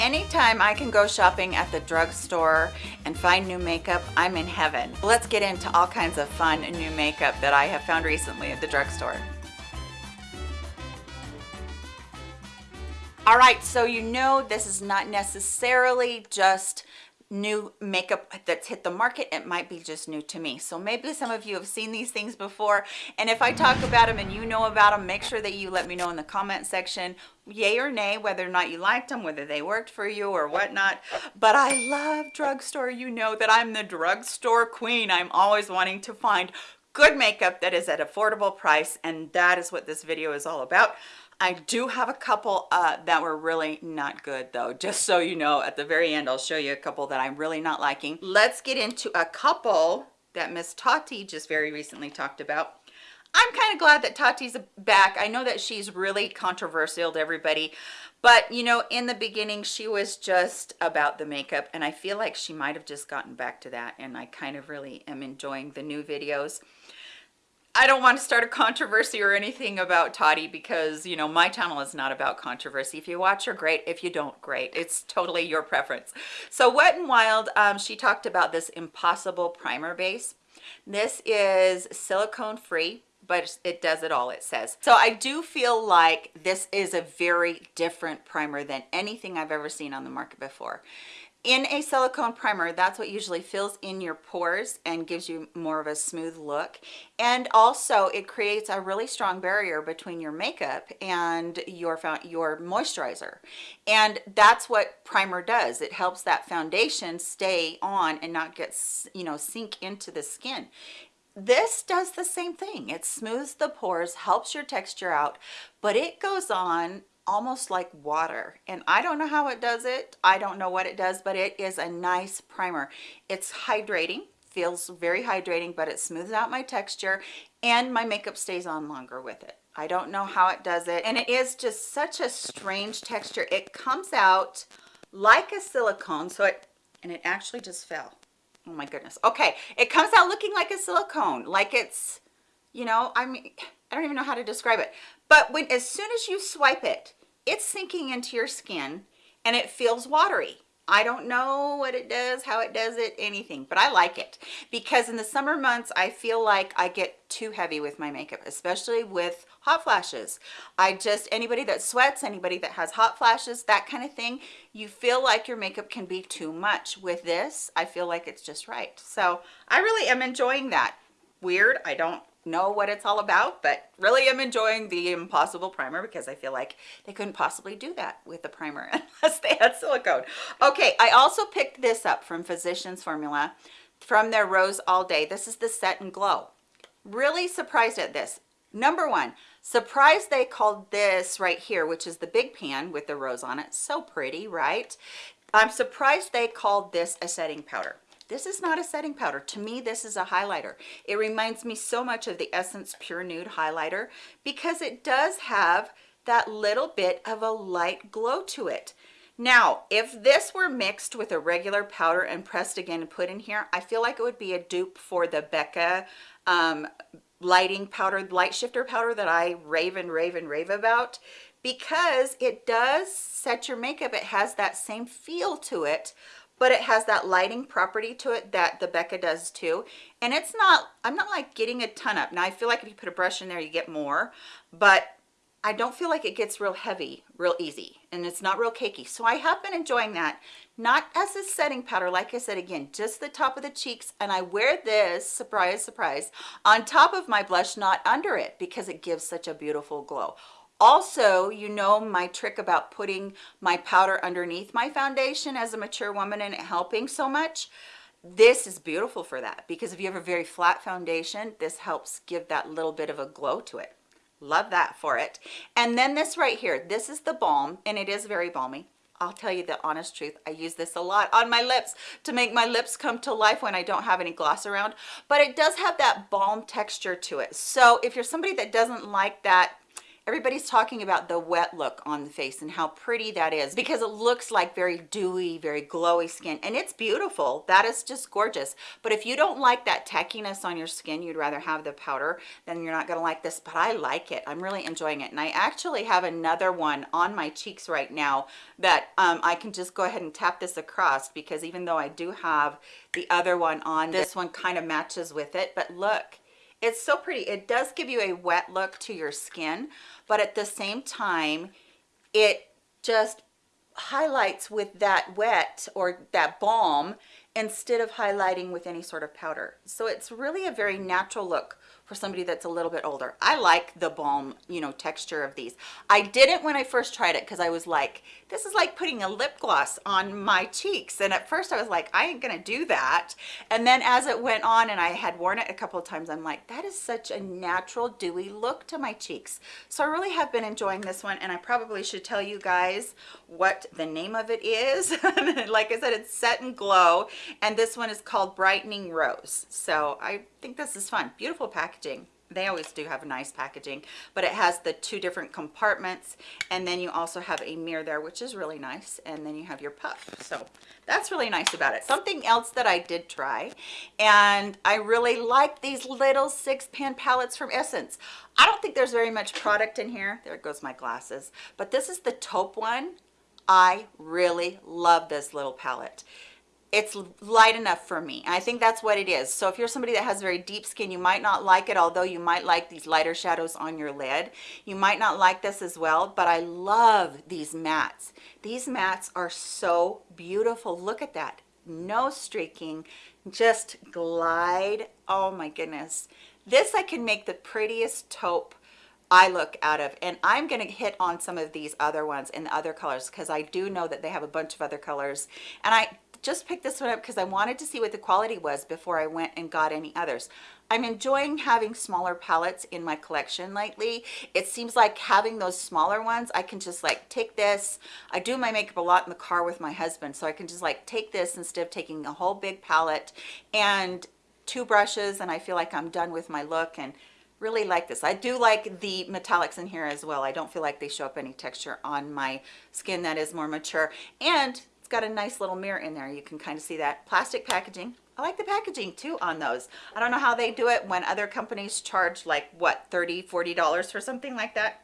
Anytime I can go shopping at the drugstore and find new makeup, I'm in heaven. Let's get into all kinds of fun new makeup that I have found recently at the drugstore. All right, so you know this is not necessarily just new makeup that's hit the market it might be just new to me. So maybe some of you have seen these things before and if i talk about them and you know about them make sure that you let me know in the comment section yay or nay whether or not you liked them whether they worked for you or whatnot. But i love drugstore. You know that i'm the drugstore queen. I'm always wanting to find good makeup that is at affordable price and that is what this video is all about I do have a couple uh, that were really not good though. Just so you know, at the very end, I'll show you a couple that I'm really not liking. Let's get into a couple that Miss Tati just very recently talked about. I'm kind of glad that Tati's back. I know that she's really controversial to everybody, but you know, in the beginning, she was just about the makeup and I feel like she might have just gotten back to that and I kind of really am enjoying the new videos. I don't want to start a controversy or anything about Tati because, you know, my channel is not about controversy. If you watch her, great. If you don't, great. It's totally your preference. So Wet n Wild, um, she talked about this Impossible Primer Base. This is silicone free but it does it all it says so i do feel like this is a very different primer than anything i've ever seen on the market before in a silicone primer that's what usually fills in your pores and gives you more of a smooth look. And also it creates a really strong barrier between your makeup and your your moisturizer. And that's what primer does. It helps that foundation stay on and not get you know sink into the skin. This does the same thing. It smooths the pores helps your texture out but it goes on almost like water and I don't know how it does it I don't know what it does but it is a nice primer. It's hydrating feels very hydrating but it smooths out my texture and my makeup stays on longer with it. I don't know how it does it and it is just such a strange texture. It comes out like a silicone so it and it actually just fell. Oh my goodness. Okay it comes out looking like a silicone like it's you know I mean I don't even know how to describe it but when as soon as you swipe it it's sinking into your skin and it feels watery I don't know what it does, how it does it, anything, but I like it because in the summer months, I feel like I get too heavy with my makeup, especially with hot flashes. I just, anybody that sweats, anybody that has hot flashes, that kind of thing, you feel like your makeup can be too much. With this, I feel like it's just right. So I really am enjoying that. Weird, I don't know what it's all about but really am enjoying the impossible primer because i feel like they couldn't possibly do that with the primer unless they had silicone. Okay i also picked this up from physicians formula from their rose all day. This is the set and glow. Really surprised at this. Number one surprised they called this right here which is the big pan with the rose on it. So pretty right? I'm surprised they called this a setting powder this is not a setting powder. To me, this is a highlighter. It reminds me so much of the Essence Pure Nude highlighter because it does have that little bit of a light glow to it. Now, if this were mixed with a regular powder and pressed again and put in here, I feel like it would be a dupe for the Becca um, lighting powder, light shifter powder that I rave and rave and rave about because it does set your makeup. It has that same feel to it, but it has that lighting property to it that the Becca does too. And it's not, I'm not like getting a ton up. Now I feel like if you put a brush in there, you get more, but I don't feel like it gets real heavy real easy and it's not real cakey. So I have been enjoying that, not as a setting powder, like I said, again, just the top of the cheeks. And I wear this, surprise, surprise, on top of my blush, not under it because it gives such a beautiful glow also you know my trick about putting my powder underneath my foundation as a mature woman and it helping so much this is beautiful for that because if you have a very flat foundation this helps give that little bit of a glow to it love that for it and then this right here this is the balm and it is very balmy I'll tell you the honest truth. I use this a lot on my lips to make my lips come to life when I don't have any gloss around, but it does have that balm texture to it. So if you're somebody that doesn't like that everybody's talking about the wet look on the face and how pretty that is because it looks like very dewy very glowy skin and it's beautiful. That is just gorgeous. But if you don't like that tackiness on your skin you'd rather have the powder then you're not going to like this but i like it. I'm really enjoying it. And i actually have another one on my cheeks right now that um, i can just go ahead and tap this across because even though i do have the other one on this one kind of matches with it but look it's so pretty. It does give you a wet look to your skin but at the same time it just highlights with that wet or that balm instead of highlighting with any sort of powder so it's really a very natural look for somebody that's a little bit older. I like the balm, you know, texture of these. I didn't when I first tried it because I was like, this is like putting a lip gloss on my cheeks. And at first I was like, I ain't gonna do that. And then as it went on and I had worn it a couple of times, I'm like, that is such a natural dewy look to my cheeks. So I really have been enjoying this one and I probably should tell you guys what the name of it is. like I said, it's Set and Glow and this one is called Brightening Rose. So I think this is fun. Beautiful packaging. They always do have a nice packaging, but it has the two different compartments. And then you also have a mirror there, which is really nice. And then you have your puff. So that's really nice about it. Something else that I did try, and I really like these little six pan palettes from Essence. I don't think there's very much product in here. There goes my glasses. But this is the taupe one. I really love this little palette it's light enough for me i think that's what it is. So if you're somebody that has very deep skin you might not like it although you might like these lighter shadows on your lid. You might not like this as well but i love these mattes. These mattes are so beautiful. Look at that. No streaking. Just glide. Oh my goodness. This i can make the prettiest taupe eye look out of and i'm to hit on some of these other ones in the other colors because i do know that they have a bunch of other colors. And i just picked this one up because I wanted to see what the quality was before I went and got any others. I'm enjoying having smaller palettes in my collection lately. It seems like having those smaller ones, I can just like take this. I do my makeup a lot in the car with my husband, so I can just like take this instead of taking a whole big palette and two brushes and I feel like I'm done with my look and really like this. I do like the metallics in here as well. I don't feel like they show up any texture on my skin that is more mature. And got a nice little mirror in there. You can kind of see that plastic packaging. I like the packaging too on those. I don't know how they do it when other companies charge like what 30 40 dollars for something like that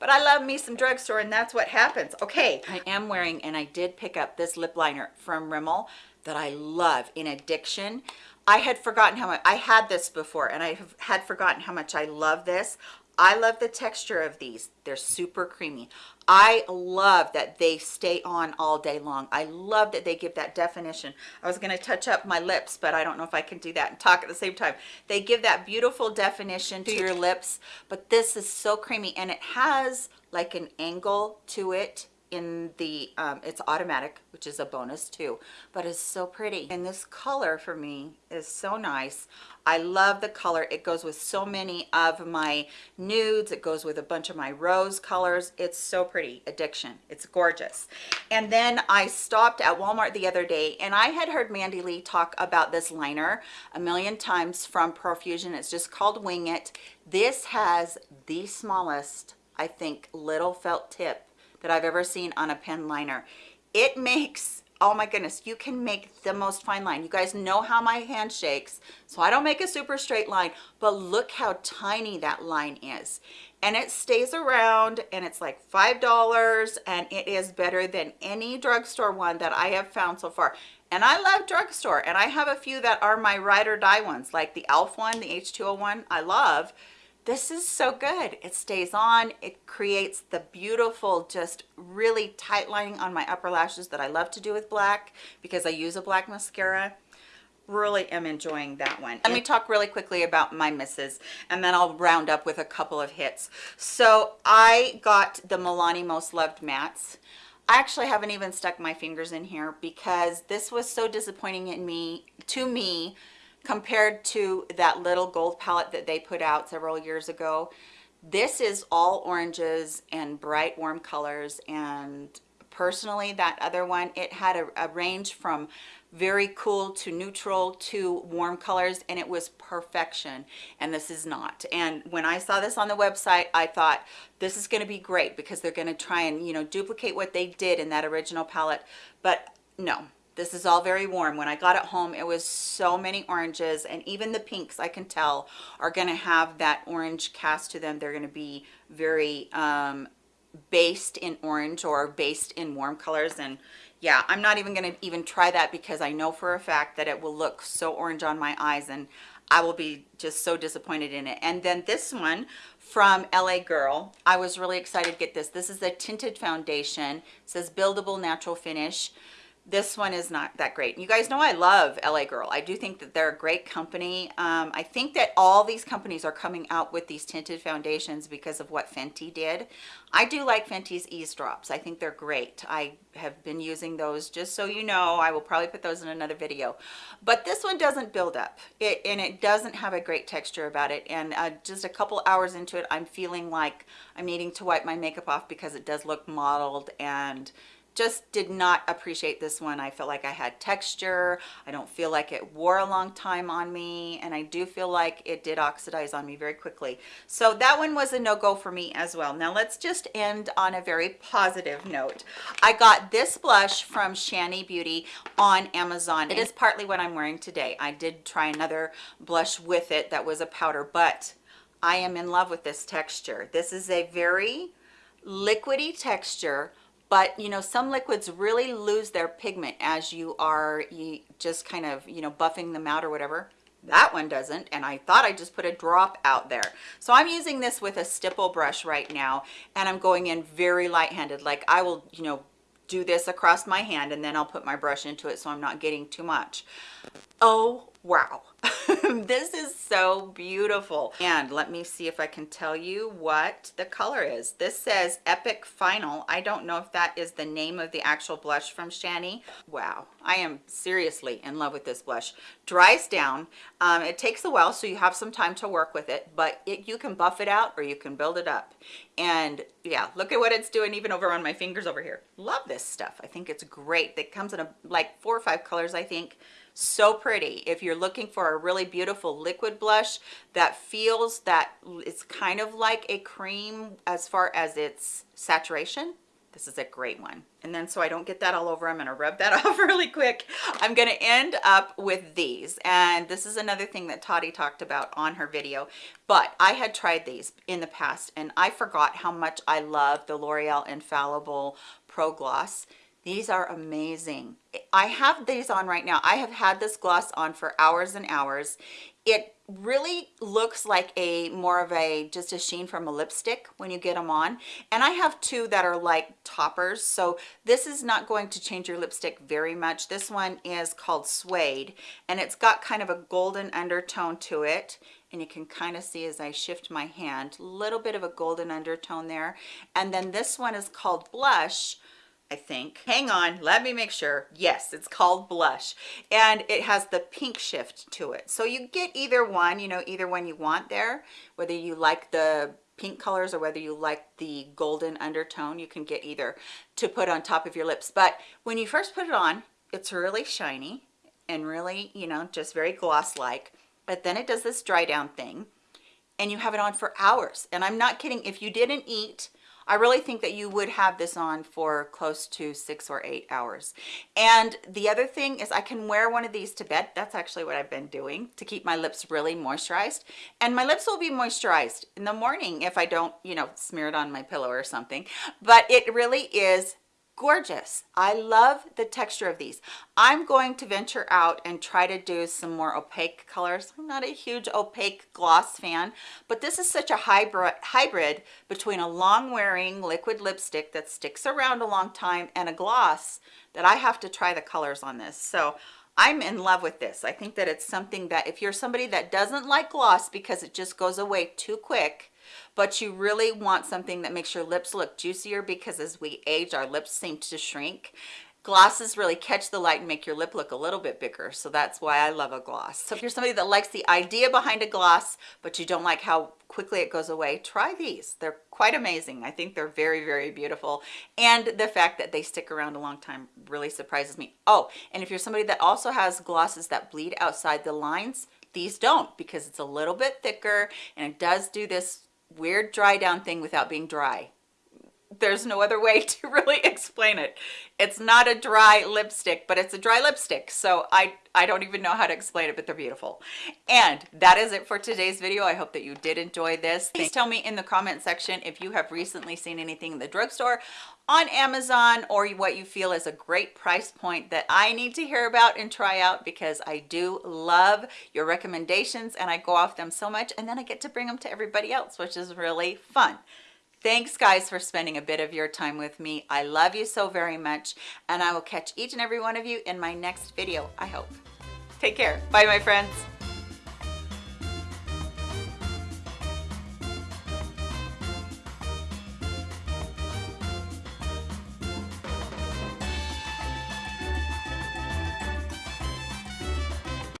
but I love me some drugstore and that's what happens. Okay, I am wearing and I did pick up this lip liner from Rimmel that I love in Addiction. I had forgotten how much, I had this before and I had forgotten how much I love this. I love the texture of these. They're super creamy. I love that they stay on all day long. I love that they give that definition. I was going to touch up my lips, but I don't know if I can do that and talk at the same time. They give that beautiful definition to your lips, but this is so creamy and it has like an angle to it in the um, it's automatic which is a bonus too but it's so pretty. And this color for me is so nice. I love the color. It goes with so many of my nudes. It goes with a bunch of my rose colors. It's so pretty. Addiction. It's gorgeous. And then I stopped at Walmart the other day and I had heard Mandy Lee talk about this liner a million times from Profusion. It's just called Wing It. This has the smallest I think little felt tip that I've ever seen on a pen liner. It makes, oh my goodness, you can make the most fine line. You guys know how my hand shakes, so I don't make a super straight line, but look how tiny that line is. And it stays around and it's like $5 and it is better than any drugstore one that I have found so far. And I love drugstore and I have a few that are my ride or die ones, like the e.l.f. one, the H2O one, I love this is so good. It stays on. It creates the beautiful just really tight lining on my upper lashes that i love to do with black because i use a black mascara. Really am enjoying that one. Let me talk really quickly about my misses and then i'll round up with a couple of hits. So i got the milani most loved mattes. I actually haven't even stuck my fingers in here because this was so disappointing in me to me compared to that little gold palette that they put out several years ago. This is all oranges and bright warm colors. And personally that other one it had a, a range from very cool to neutral to warm colors and it was perfection. And this is not. And when i saw this on the website i thought this is going to be great because they're going to try and you know duplicate what they did in that original palette. But no this is all very warm. When i got it home it was so many oranges and even the pinks i can tell are going to have that orange cast to them. They're going to be very um based in orange or based in warm colors and yeah i'm not even going to even try that because i know for a fact that it will look so orange on my eyes and i will be just so disappointed in it. And then this one from la girl. I was really excited to get this. This is a tinted foundation. It says buildable natural finish this one is not that great. You guys know i love la girl. I do think that they're a great company. Um, i think that all these companies are coming out with these tinted foundations because of what fenty did. I do like fenty's Eaze Drops. I think they're great. I have been using those. Just so you know i will probably put those in another video. But this one doesn't build up. It, and it doesn't have a great texture about it. And uh, just a couple hours into it i'm feeling like i'm needing to wipe my makeup off because it does look mottled and just did not appreciate this one. I feel like I had texture. I don't feel like it wore a long time on me. And I do feel like it did oxidize on me very quickly. So that one was a no-go for me as well. Now let's just end on a very positive note. I got this blush from Shani Beauty on Amazon. It is partly what I'm wearing today. I did try another blush with it that was a powder, but I am in love with this texture. This is a very liquidy texture but you know some liquids really lose their pigment as you are you just kind of you know buffing them out or whatever. That one doesn't and i thought i just put a drop out there. So i'm using this with a stipple brush right now and i'm going in very light-handed like i will you know do this across my hand and then i'll put my brush into it so i'm not getting too much. Oh wow this is so beautiful. And let me see if i can tell you what the color is. This says epic final. I don't know if that is the name of the actual blush from shani. Wow. I am seriously in love with this blush. Dries down. Um, it takes a while so you have some time to work with it but it, you can buff it out or you can build it up. And yeah look at what it's doing even over on my fingers over here. Love this stuff. I think it's great. It comes in a like four or five colors i think so pretty. If you're looking for a really beautiful liquid blush that feels that it's kind of like a cream as far as its saturation this is a great one. And then so i don't get that all over i'm going to rub that off really quick. I'm going to end up with these. And this is another thing that Tati talked about on her video but i had tried these in the past and i forgot how much i love the l'oreal infallible pro gloss these are amazing. I have these on right now. I have had this gloss on for hours and hours. It really looks like a more of a just a sheen from a lipstick when you get them on and i have two that are like toppers so this is not going to change your lipstick very much this one is called suede and it's got kind of a golden undertone to it and you can kind of see as i shift my hand a little bit of a golden undertone there and then this one is called blush I think. Hang on, let me make sure. Yes, it's called Blush. And it has the pink shift to it. So you get either one, you know, either one you want there, whether you like the pink colors or whether you like the golden undertone, you can get either to put on top of your lips. But when you first put it on, it's really shiny and really, you know, just very gloss-like. But then it does this dry down thing and you have it on for hours. And I'm not kidding, if you didn't eat I really think that you would have this on for close to six or eight hours. And the other thing is I can wear one of these to bed. That's actually what I've been doing to keep my lips really moisturized. And my lips will be moisturized in the morning if I don't, you know, smear it on my pillow or something. But it really is gorgeous. I love the texture of these. I'm going to venture out and try to do some more opaque colors. I'm not a huge opaque gloss fan but this is such a hybrid between a long wearing liquid lipstick that sticks around a long time and a gloss that i have to try the colors on this. So I'm in love with this. I think that it's something that if you're somebody that doesn't like gloss because it just goes away too quick, but you really want something that makes your lips look juicier because as we age, our lips seem to shrink. Glosses really catch the light and make your lip look a little bit bigger. So that's why i love a gloss. So if you're somebody that likes the idea behind a gloss but you don't like how quickly it goes away try these. They're quite amazing. I think they're very very beautiful. And the fact that they stick around a long time really surprises me. Oh and if you're somebody that also has glosses that bleed outside the lines these don't because it's a little bit thicker and it does do this weird dry down thing without being dry there's no other way to really explain it. It's not a dry lipstick but it's a dry lipstick so i i don't even know how to explain it but they're beautiful. And that is it for today's video. I hope that you did enjoy this. Please tell me in the comment section if you have recently seen anything in the drugstore on amazon or what you feel is a great price point that i need to hear about and try out because i do love your recommendations and i go off them so much and then i get to bring them to everybody else which is really fun Thanks guys for spending a bit of your time with me. I love you so very much and I will catch each and every one of you in my next video, I hope. Take care. Bye my friends.